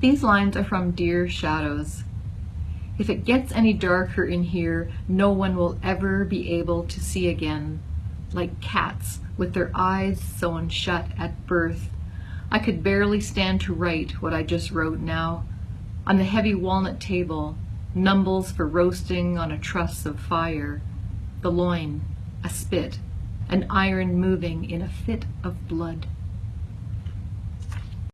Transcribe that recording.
These lines are from Dear Shadows. If it gets any darker in here, no one will ever be able to see again. Like cats with their eyes sewn shut at birth, I could barely stand to write what I just wrote now. On the heavy walnut table, numbles for roasting on a truss of fire, the loin, a spit, an iron moving in a fit of blood.